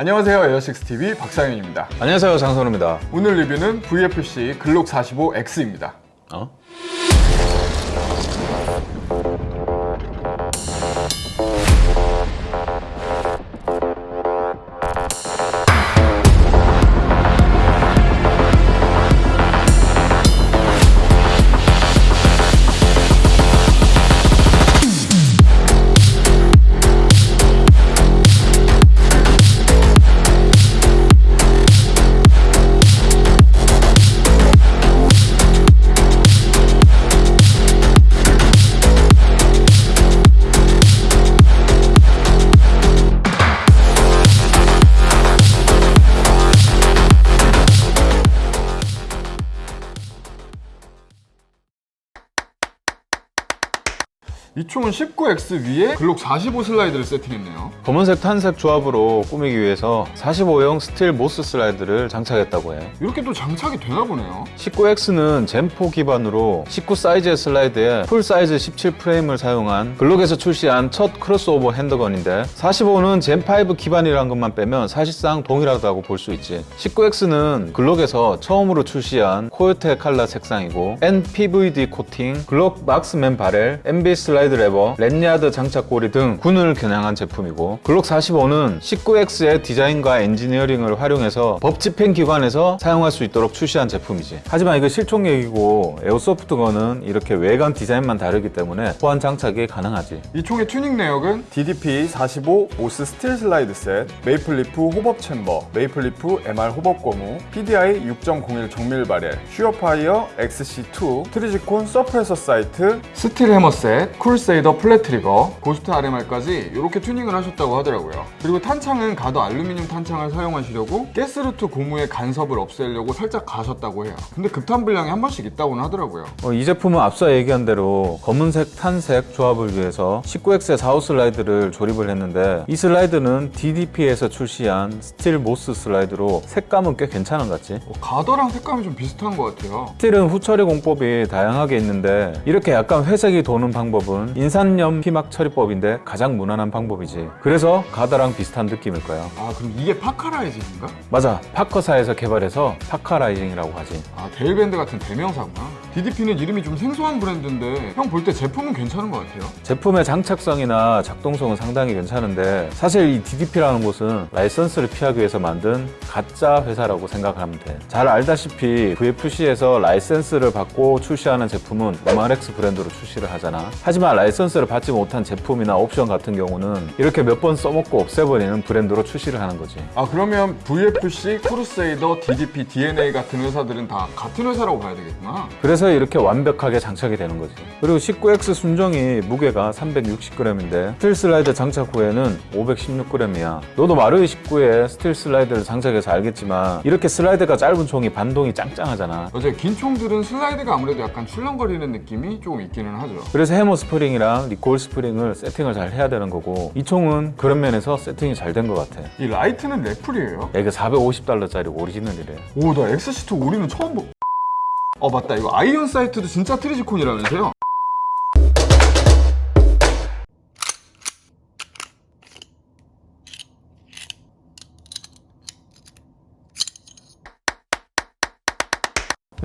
안녕하세요 에어식스TV 박상현입니다. 안녕하세요 장선우입니다. 오늘 리뷰는 VFC 글록 45X입니다. 어? 이 총은 19X 위에 글록 45 슬라이드를 세팅했네요. 검은색 tan색 조합으로 꾸미기 위해서 45형 스틸 MOS 슬라이드를 장착했다고 해요. 이렇게 또 장착이 되나 보네요. 19X는 Gen four 기반으로 19 사이즈의 슬라이드에 풀 사이즈 17 프레임을 사용한 글록에서 출시한 첫 크로스오버 handgun인데 45는 Gen 5 기반이라는 것만 빼면 사실상 동일하다고 볼 수 있지. 19X는 글록에서 처음으로 출시한 코요테 칼라 색상이고 nPVD 코팅, 글록 Marksman barrel, ambi 슬라이드 레버, lanyard 장착고리 등 군을 겨냥한 제품이고 글록 45는 19X의 디자인과 엔지니어링을 활용해서 법 집행 기관에서 사용할 수 있도록 출시한 제품이지. 하지만 이거 실총얘기고 airsoft gun은 이렇게 외관 디자인만 다르기 때문에 호환 장착이 가능하지. 이 총의 튜닝 내역은 DDP 45 오스 스틸 슬라이드 셋, 메이플리프 hop-up chamber, 메이플리프 MR hop-up 고무, PDI 6.01 정밀 바렐, 슈어파이어 XC2, 트리지콘 suppressor sight, 스틸 해머 set, 크루세이더 flat trigger, 고스트 RMR까지 이렇게 튜닝을 하셨다고 하더라고요. 그리고 탄창은 가더 알루미늄 탄창을 사용하시려고 가스 route 고무의 간섭을 없애려고 살짝 가셨다고 해요. 근데 급탄 불량이 한 번씩 있다고는 하더라고요. 어, 이 제품은 앞서 얘기한 대로 검은색 tan색 조합을 위해서 19X의 45 슬라이드를 조립을 했는데 이 슬라이드는 DDP에서 출시한 스틸 MOS 슬라이드로 색감은 꽤 괜찮은 것 같지 어, 가더랑 색감이 좀 비슷한 것 같아요. 스틸은 후처리 공법이 다양하게 있는데 이렇게 약간 회색이 도는 방법은 인산염 피막 처리법인데 가장 무난한 방법이지 그래서 가더랑 비슷한 느낌일 거야 아 그럼 이게 Parkerizing인가? 맞아 파커사에서 개발해서 Parkerizing이라고 하지 아 데일밴드 같은 대명사구나. DDP는 이름이 좀 생소한 브랜드인데 형 볼 때 제품은 괜찮은 것 같아요. 제품의 장착성이나 작동성은 상당히 괜찮은데 사실 이 DDP라는 곳은 라이선스를 피하기 위해서 만든 가짜 회사라고 생각하면 돼. 잘 알다시피 VFC에서 라이센스를 받고 출시하는 제품은 Umarex 브랜드로 출시를 하잖아. 하지만 라이선스를 받지 못한 제품이나 옵션 같은 경우는 이렇게 몇 번 써먹고 없애버리는 브랜드로 출시를 하는 거지. 아 그러면 VFC, 크루세이더, DDP, DNA 같은 회사들은 다 같은 회사라고 봐야 되겠구나. 그래서 이렇게 완벽하게 장착이 되는 거지. 그리고 19X 순정이 무게가 360g인데 스틸 슬라이드 장착 후에는 516g이야. 너도 마루이 19에 스틸 슬라이드를 장착해서 알겠지만 이렇게 슬라이드가 짧은 총이 반동이 짱짱하잖아. 맞아요. 긴 총들은 슬라이드가 아무래도 약간 출렁거리는 느낌이 조금 있기는 하죠. 그래서 해머 스프링이랑 recoil 스프링을 세팅을 잘 해야 되는 거고 이 총은 그런 면에서 세팅이 잘 된 것 같아. 이 라이트는 래플이에요? 야, 이거 450달러짜리 오리지널이래. 오, 나 XC2 오리는 처음 보... 어, 맞다. 이거 iron sight도 진짜 트리지콘이라면서요?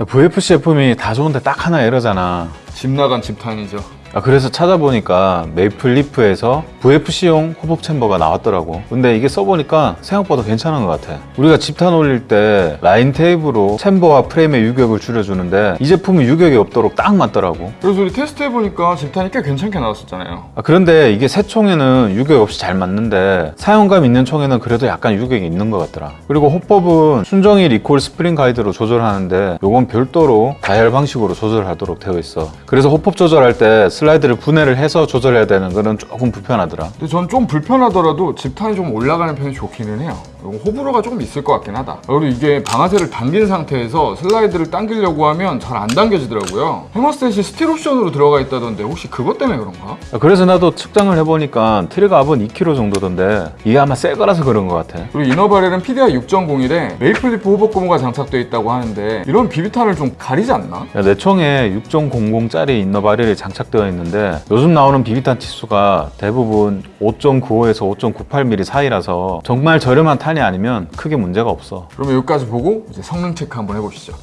VFC 제품이 다 좋은데 딱 하나 에러잖아. 집 나간 집탄이죠. 아, 그래서 찾아보니까 메이플리프에서 VFC용 hop-up chamber가 나왔더라고. 근데 이게 써보니까 생각보다 괜찮은 것 같아. 우리가 집탄 올릴 때 라인 테이프로 챔버와 프레임의 유격을 줄여주는데 이 제품은 유격이 없도록 딱 맞더라고. 그래서 우리 테스트 해보니까 집탄이 꽤 괜찮게 나왔었잖아요. 아, 그런데 이게 새 총에는 유격 없이 잘 맞는데 사용감 있는 총에는 그래도 약간 유격이 있는 것 같더라. 그리고 hop-up은 순정이 recoil 스프링 가이드로 조절하는데 요건 별도로 다이얼 방식으로 조절하도록 되어 있어. 그래서 hop-up 조절할 때 슬라이드를 분해를 해서 조절해야 되는 거는 조금 불편하더라 근데 전 좀 불편하더라도 집탄이 좀 올라가는 편이 좋기는 해요. 호불호가 조금 있을 것 같긴 하다. 그리고 이게 방아쇠를 당긴 상태에서 슬라이드를 당기려고 하면 잘 안 당겨지더라고요. 해머셋이 스틸 옵션으로 들어가 있다던데 혹시 그것 때문에 그런가? 아, 그래서 나도 측정을 해보니까 트리거 압은 2kg 정도던데 이게 아마 새 거라서 그런 것 같아 그리고 inner barrel은 PDI 6.01에 Maple Leaf hop-up 고무가 장착되어 있다고 하는데 이런 비비탄을 좀 가리지 않나? 야, 내 총에 6.00짜리 inner barrel이 장착되어 있는데 요즘 나오는 비비탄 치수가 대부분 5.95에서 5.98mm 사이라서 정말 저렴한 탄이 기판이 아니면 크게 문제가 없어. 그러면 여기까지 보고 이제 성능 체크 한번 해보시죠.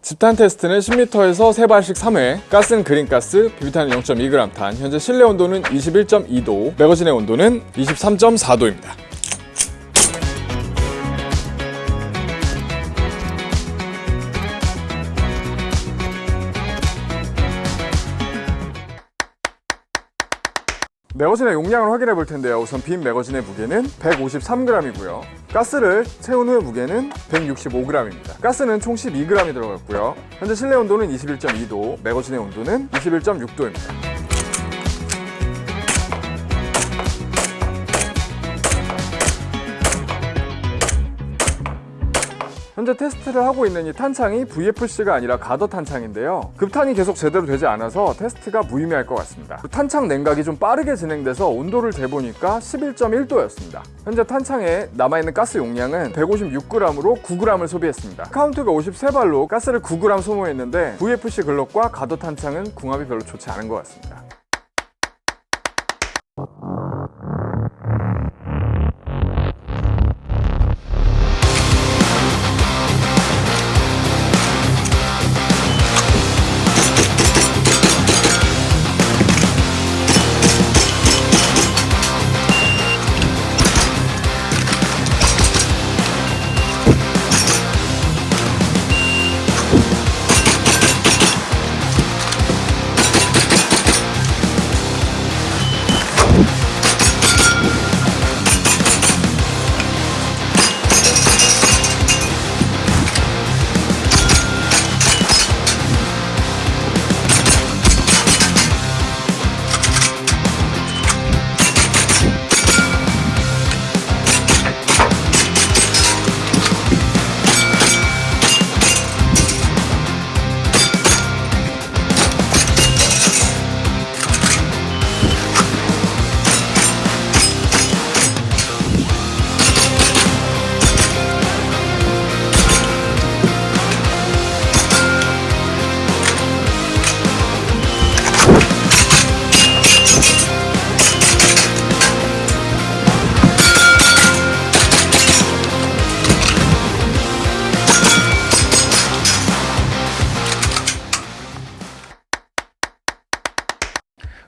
집탄 테스트는 10m에서 3발씩 3회, 가스는 그린가스, 비비탄은 0.2g 탄, 현재 실내 온도는 21.2도, 매거진의 온도는 23.4도입니다. 매거진의 용량을 확인해 볼 텐데요. 우선 빈 매거진의 무게는 153g이고요. 가스를 채운 후의 무게는 165g입니다. 가스는 총 12g이 들어갔고요. 현재 실내 온도는 21.2도, 매거진의 온도는 21.6도입니다. 현재 테스트를 하고 있는 이 탄창이 VFC가 아니라 가더 탄창인데요. 급탄이 계속 제대로 되지 않아서 테스트가 무의미할 것 같습니다. 탄창 냉각이 좀 빠르게 진행돼서 온도를 재보니까 11.1도였습니다. 현재 탄창에 남아있는 가스 용량은 156g으로 9g을 소비했습니다. 카운트가 53발로 가스를 9g 소모했는데 VFC Glock과 가더 탄창은 궁합이 별로 좋지 않은 것 같습니다.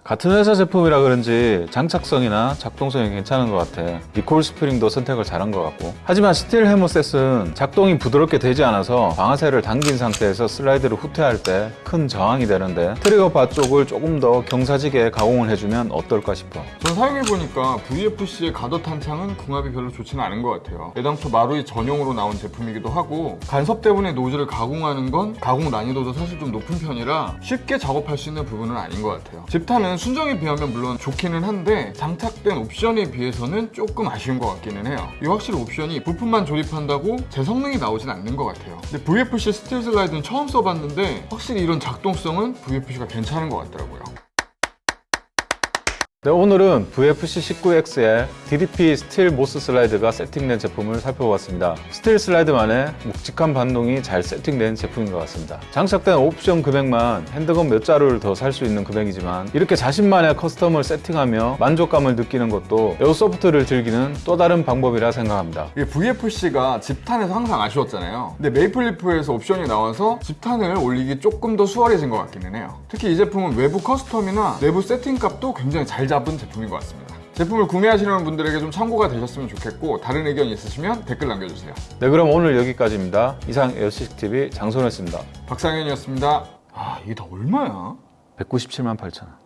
같은 회사 제품이라 그런지 장착성이나 작동성이 괜찮은 것 같아. recoil 스프링도 선택을 잘한 것 같고. 하지만 스틸 hammer set은 작동이 부드럽게 되지 않아서 방아쇠를 당긴 상태에서 슬라이드를 후퇴할 때 큰 저항이 되는데 트리거 바 쪽을 조금 더 경사지게 가공을 해주면 어떨까 싶어. 전 사용해보니까 VFC의 가더 탄창은 궁합이 별로 좋지는 않은 것 같아요. 애당초 마루이 전용으로 나온 제품이기도 하고 간섭 때문에 노즐을 가공하는 건 가공 난이도도 사실 좀 높은 편이라 쉽게 작업할 수 있는 부분은 아닌 것 같아요. 집탄은 순정에 비하면 물론 좋기는 한데 장착된 옵션에 비해서는 조금 아쉬운 것 같기는 해요. 이 확실히 옵션이 부품만 조립한다고 제 성능이 나오진 않는 것 같아요. 근데 VFC 스틸 슬라이드는 처음 써봤는데 확실히 이런 작동성은 VFC가 괜찮은 것 같더라고요. 네, 오늘은 VFC19X의 DDP 스틸 MOS 슬라이드가 세팅된 제품을 살펴보았습니다. 스틸 슬라이드만의 묵직한 반동이 잘 세팅된 제품인 것 같습니다. 장착된 옵션 금액만 handgun 몇 자루를 더 살 수 있는 금액이지만 이렇게 자신만의 custom을 세팅하며 만족감을 느끼는 것도 airsoft를 즐기는 또 다른 방법이라 생각합니다. 이게 VFC가 집탄에서 항상 아쉬웠잖아요. 근데 Maple Leaf에서 옵션이 나와서 집탄을 올리기 조금 더 수월해진 것 같기는 해요. 특히 이 제품은 외부 custom이나 내부 세팅 값도 굉장히 잘 잡은 제품인 것 같습니다. 제품을 구매하시는 분들에게 좀 참고가 되셨으면 좋겠고 다른 의견 있으시면 댓글 남겨주세요. 네, 그럼 오늘 여기까지입니다. 이상 에어시스TV 장소였습니다. 박상현이었습니다. 아 이게 다 얼마야? 197만 8천 원.